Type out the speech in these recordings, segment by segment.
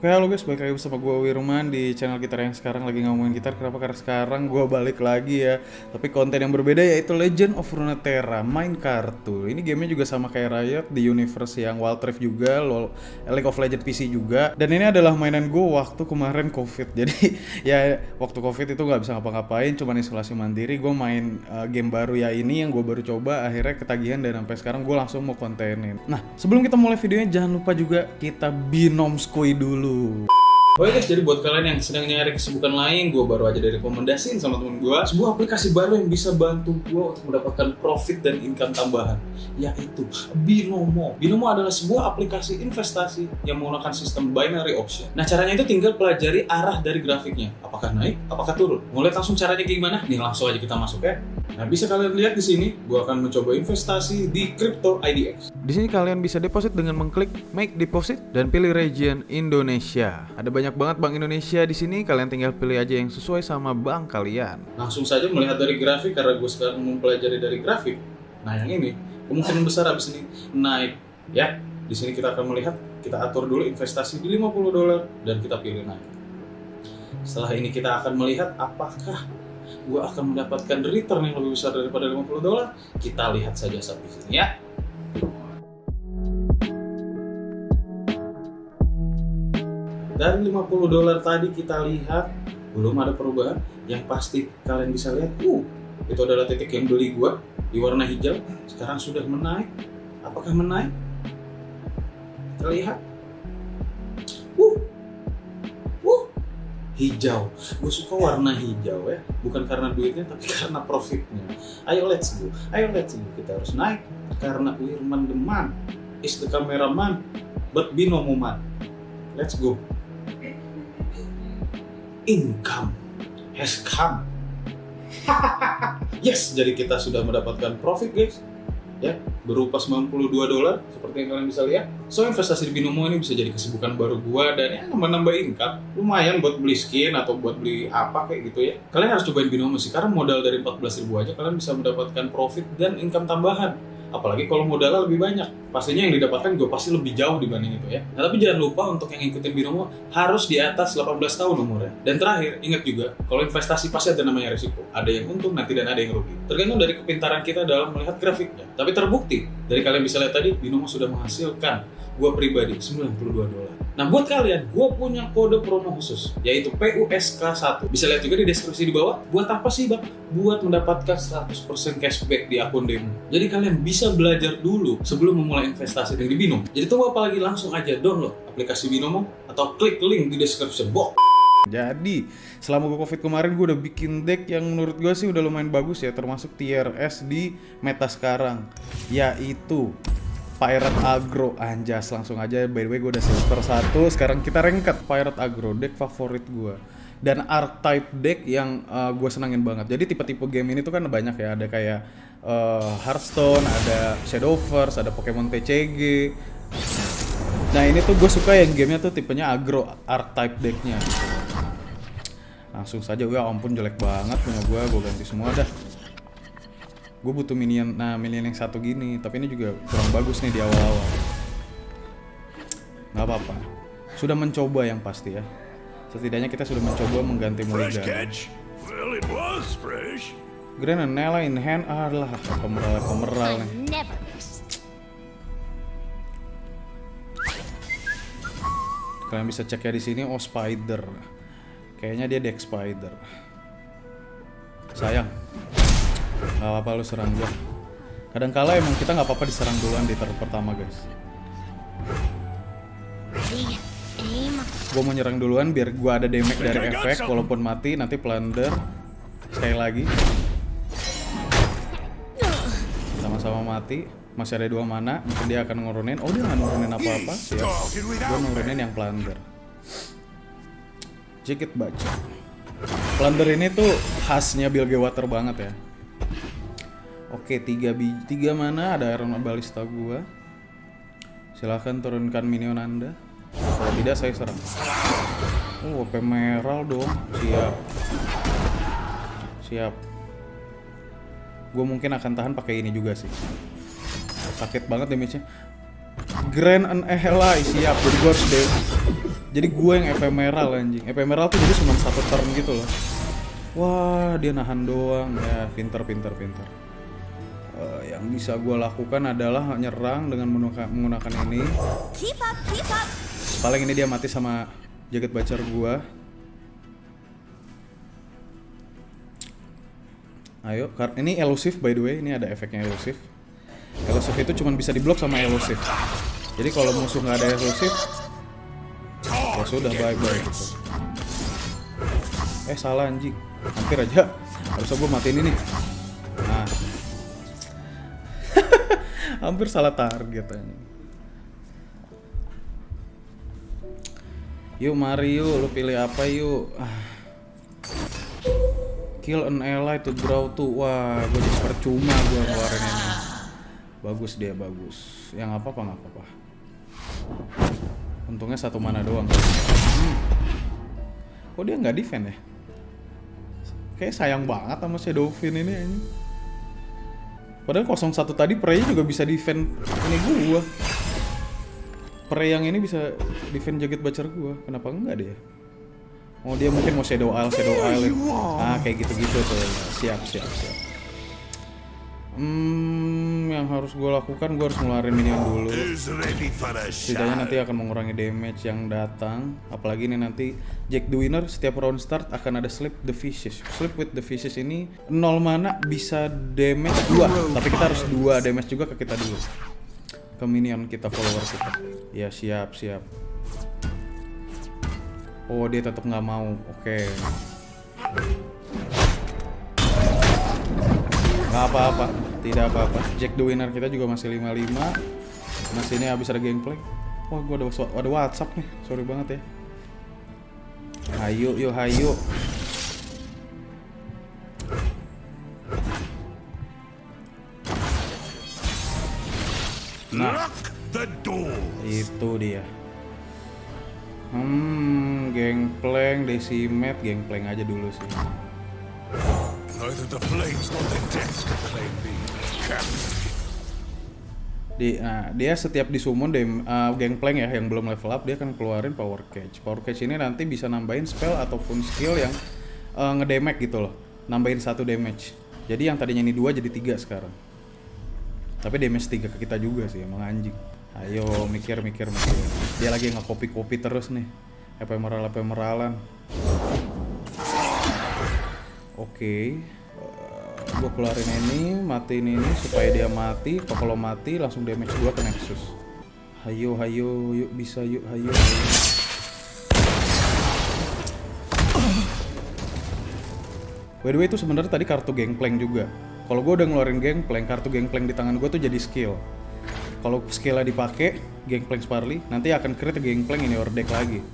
Oke halo guys, balik lagi bersama gue Wirman di channel gitar yang sekarang lagi ngomongin gitar. Kenapa? Karena sekarang gue balik lagi ya. Tapi konten yang berbeda yaitu Legend of Runeterra main kartu. Ini gamenya juga sama kayak Riot di universe yang Wild Rift juga LOL, League of Legends PC juga. Dan ini adalah mainan gue waktu kemarin covid. Jadi ya waktu covid itu gak bisa ngapa-ngapain Cuman isolasi mandiri. Gue main uh, game baru ya ini yang gue baru coba Akhirnya ketagihan dan sampai sekarang gue langsung mau kontenin. Nah sebelum kita mulai videonya jangan lupa juga kita binom skui dulu Oke guys, jadi buat kalian yang sedang nyari kesibukan lain, gue baru aja direkomendasiin sama temen gue sebuah aplikasi baru yang bisa bantu gue untuk mendapatkan profit dan income tambahan, yaitu Binomo. Binomo adalah sebuah aplikasi investasi yang menggunakan sistem binary option. Nah caranya itu tinggal pelajari arah dari grafiknya, apakah naik, apakah turun. Mau lihat langsung caranya kayak gimana? Nih langsung aja kita masuk ya. Nah bisa kalian lihat di sini, gue akan mencoba investasi di Crypto IDX. Di sini kalian bisa deposit dengan mengklik Make Deposit dan pilih region Indonesia. Ada banyak banget bank Indonesia di sini, kalian tinggal pilih aja yang sesuai sama bank kalian. Langsung saja melihat dari grafik karena gue sekarang mempelajari dari grafik. Nah yang ini kemungkinan besar habis ini naik ya. Di sini kita akan melihat, kita atur dulu investasi di 50 dolar dan kita pilih naik. Setelah ini kita akan melihat apakah gue akan mendapatkan return yang lebih besar daripada 50 dolar. Kita lihat saja sampai sini ya. Dari 50 dolar tadi kita lihat belum ada perubahan. Yang pasti kalian bisa lihat, uh, itu adalah titik yang beli gua di warna hijau. Sekarang sudah menaik. Apakah menaik? Kita lihat. Hijau. Gue suka warna hijau ya, bukan karena duitnya tapi karena profitnya. Ayo let's go, ayo let's go. Kita harus naik karena Wirman the man is the cameraman, but Binomo man. Let's go income has come. yes, jadi kita sudah mendapatkan profit guys. Ya, berupa 92 dolar seperti yang kalian bisa lihat. So investasi di Binomo ini bisa jadi kesibukan baru gua dan ya nambah-nambah income. Lumayan buat beli skin atau buat beli apa kayak gitu ya. Kalian harus cobain Binomo sih karena modal dari 14.000 aja kalian bisa mendapatkan profit dan income tambahan apalagi kalau modalnya lebih banyak. Pastinya yang didapatkan gue pasti lebih jauh dibanding itu ya. Nah, tapi jangan lupa untuk yang ngikutin binomo harus di atas 18 tahun umurnya. Dan terakhir ingat juga kalau investasi pasti ada namanya risiko. Ada yang untung nanti dan ada yang rugi. Tergantung dari kepintaran kita dalam melihat grafiknya. Tapi terbukti dari kalian bisa lihat tadi binomo sudah menghasilkan gue pribadi 92 dolar. Nah buat kalian, gue punya kode promo khusus yaitu PUSK1. Bisa lihat juga di deskripsi di bawah. Buat apa sih bang? Buat mendapatkan 100% cashback di akun demo. Jadi kalian bisa belajar dulu sebelum memulai investasi di Binomo. Jadi tunggu apa lagi langsung aja download aplikasi Binomo atau klik link di description box. Jadi, selama gue covid kemarin gue udah bikin deck yang menurut gue sih udah lumayan bagus ya Termasuk tier S di meta sekarang Yaitu Pirate Agro. Anjas langsung aja. By the way gue udah silver satu. Sekarang kita rengket Pirate Agro deck favorit gue dan archetype deck yang uh, gue senangin banget. Jadi tipe-tipe game ini tuh kan banyak ya. Ada kayak uh, Hearthstone ada Shadowverse ada Pokemon TCG nah ini tuh gue suka yang gamenya tuh tipenya agro archetype decknya. Langsung saja. Ya ampun jelek banget punya gue gue ganti semua dah gue butuh minion nah minion yang satu gini tapi ini juga kurang bagus nih di awal-awal. Nggak apa-apa. Sudah mencoba yang pasti ya. Setidaknya kita sudah mencoba mengganti Mulligan Grand Nella in hand adalah pemeral pemeral nih. kalian bisa cek ya di sini oh spider. Kayaknya dia deck spider. Sayang Gak apa-apa lu serang gue. Kadang kala emang kita nggak apa-apa diserang duluan di turn pertama guys. Gue mau nyerang duluan biar gue ada damage dari efek walaupun mati nanti plunder sekali lagi. Sama-sama mati. Masih ada dua mana, mungkin dia akan ngurunin. Oh dia nggak ngurunin apa-apa. Siap. Gue ngurunin yang plunder. Jikit baca. Plunder ini tuh khasnya Bill Water banget ya. Oke, tiga biji, tiga mana ada Iron Balista gua. Silahkan turunkan minion Anda. Kalau tidak saya serang. Oh, OP Meral dong. Siap. Siap. Gue mungkin akan tahan pakai ini juga sih. Sakit banget damage-nya. Grand and Ehela siap. Jadi gue harus deh. Jadi gue yang ephemeral anjing. Ephemeral tuh jadi cuma satu turn gitu loh. Wah, dia nahan doang. Ya, pinter, pinter, pinter. Eh, yang bisa gue lakukan adalah nyerang dengan menggunakan, ini. Keep up, keep up. Paling ini dia mati sama jaket bacar gue. Ayo, ini elusif by the way, ini ada efeknya elusif. Elusif itu cuma bisa diblok sama elusif. Jadi kalau musuh nggak ada elusif, ya sudah bye bye. gitu. Eh salah anjing, hampir aja. Harusnya gue matiin ini. Nah, hampir salah target anjing. Yuk mari yuk, lu pilih apa yuk? Ah. Kill an ally to draw to Wah, gue jadi percuma gue ngeluarin ini Bagus dia, bagus Yang apa-apa nggak apa-apa Untungnya satu mana doang hmm. Kok dia nggak defend ya? Kayak sayang banget sama si Dovin ini anjing. Padahal 01 tadi Prey juga bisa defend ini gua Prey yang ini bisa defend jaget bacar gua Kenapa enggak dia? Oh dia mungkin mau shadow isle, shadow isle. Ah kayak gitu-gitu tuh. Siap, siap, siap. Hmm, yang harus gue lakukan gue harus ngeluarin minion dulu. Setidaknya nanti akan mengurangi damage yang datang. Apalagi ini nanti Jack the Winner setiap round start akan ada Sleep the Fishes. Sleep with the Fishes ini 0 mana bisa damage 2. Tapi kita harus 2 damage juga ke kita dulu. Ke minion kita follower kita. Ya siap siap. Oh dia tetap nggak mau. Oke. Nggak apa-apa. Tidak apa-apa. Jack the Winner kita juga masih 55. Masih ini habis ada gameplay. Wah gua ada, ada WhatsApp nih. Sorry banget ya. Hayu yuk hayu. Door. Itu dia. Hmm, gangplank, decimet, gangplank aja dulu sih. Neither the flames nor the deaths can claim me. Di, nah, dia setiap disummon dem, uh, gangplank ya yang belum level up dia akan keluarin power cage. Power cage ini nanti bisa nambahin spell ataupun skill yang uh, ngedamage gitu loh. Nambahin satu damage. Jadi yang tadinya ini dua jadi tiga sekarang. Tapi damage tiga ke kita juga sih emang anjing. Ayo mikir mikir. Dia lagi nggak kopi kopi terus nih. Ephemeral epemeralan. Gue keluarin ini, matiin ini supaya dia mati. Kalau mati langsung damage 2 ke Nexus. Hayo, hayo, yuk bisa yuk, hayo. By the way itu sebenarnya tadi kartu gangplank juga. Kalau gue udah ngeluarin gangplank, kartu gangplank di tangan gue tuh jadi skill. Kalau skillnya dipakai, gangplank Sparly, nanti akan crit gangplank ini or deck lagi.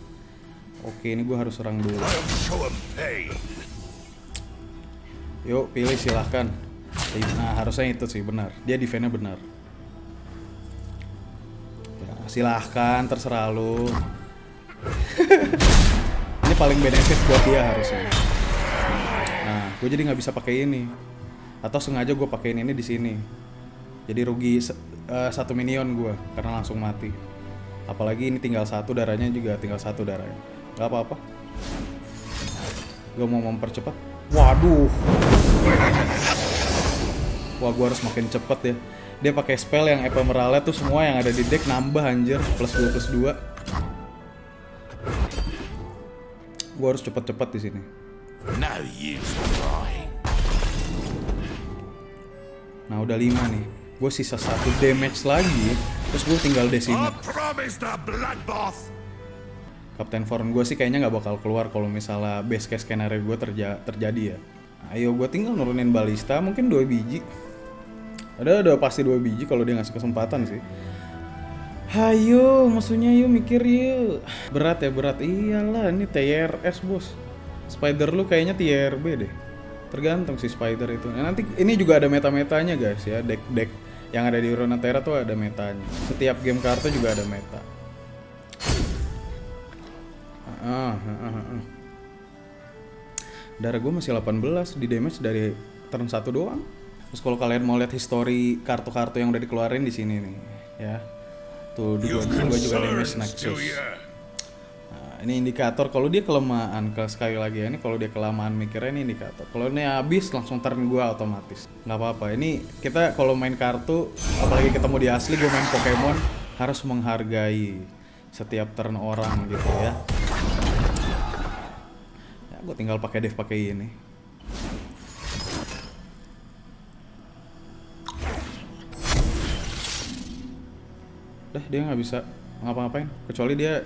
Oke, ini gue harus serang dulu. Yuk, pilih silahkan. Nah, harusnya itu sih benar. Dia defense-nya benar. Ya, silahkan, terserah lu. ini paling benefit buat dia harusnya. Nah, gue jadi nggak bisa pakai ini. Atau sengaja gue pakein ini di sini. Jadi rugi eh, satu minion gue karena langsung mati. Apalagi ini tinggal satu darahnya juga tinggal satu darahnya. Gak apa-apa. Gue mau mempercepat. Waduh. Wah, gua harus makin cepet ya. Dia pakai spell yang ephemeralnya tuh semua yang ada di deck nambah anjir plus 2 plus 2. Gua harus cepet-cepet di sini. Nah, udah 5 nih. Gue sisa satu damage lagi, terus gue tinggal I Kapten Forn gue sih kayaknya nggak bakal keluar kalau misalnya base case skenario gue terja terjadi ya. Ayo gue tinggal nurunin balista mungkin dua biji. Ada ada pasti dua biji kalau dia ngasih kesempatan sih. Hayo, maksudnya yuk mikir yuk. Berat ya berat. Iyalah ini TRS bos. Spider lu kayaknya TRB deh. Tergantung sih Spider itu. Nah, nanti ini juga ada meta-metanya guys ya. Deck-deck yang ada di Runeterra tuh ada metanya. Setiap game kartu juga ada meta. Ah, ah, ah, ah. Darah gue masih 18 di damage dari turn 1 doang. Terus kalau kalian mau lihat history kartu-kartu yang udah dikeluarin di sini nih, ya. Tuh, dua gue juga damage Nexus. ya? Nah, ini indikator kalau dia kelemahan ke sekali lagi ya, ini kalau dia kelamaan mikirnya ini indikator kalau ini habis langsung turn gua otomatis nggak apa-apa ini kita kalau main kartu apalagi ketemu di asli gue main Pokemon harus menghargai setiap turn orang gitu ya gue tinggal pakai dev pakai ini Dah dia nggak bisa ngapa-ngapain kecuali dia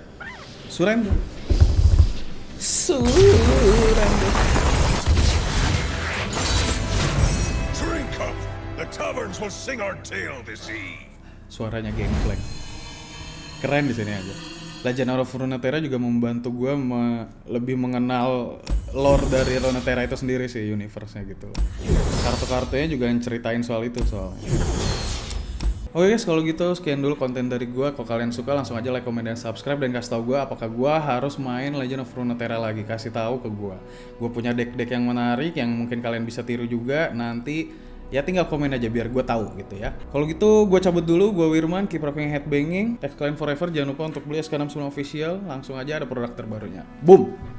surrender. Surrender. Drink up! The taverns will sing our tale this eve. Suaranya gangplank. Keren di sini aja. Legend of Runeterra juga membantu gue me- lebih mengenal lore dari Runeterra itu sendiri sih universe-nya gitu. Kartu-kartunya juga yang ceritain soal itu soalnya. Oke guys, kalau gitu sekian dulu konten dari gua. Kalau kalian suka langsung aja like, comment, dan subscribe dan kasih tahu gua apakah gua harus main Legend of Runeterra lagi. Kasih tahu ke gua. Gua punya deck-deck yang menarik yang mungkin kalian bisa tiru juga. Nanti ya tinggal komen aja biar gua tahu gitu ya. Kalau gitu gua cabut dulu. Gua Wirman, keep rocking headbanging. Tag kalian forever. Jangan lupa untuk beli SK69 official. Langsung aja ada produk terbarunya. Boom.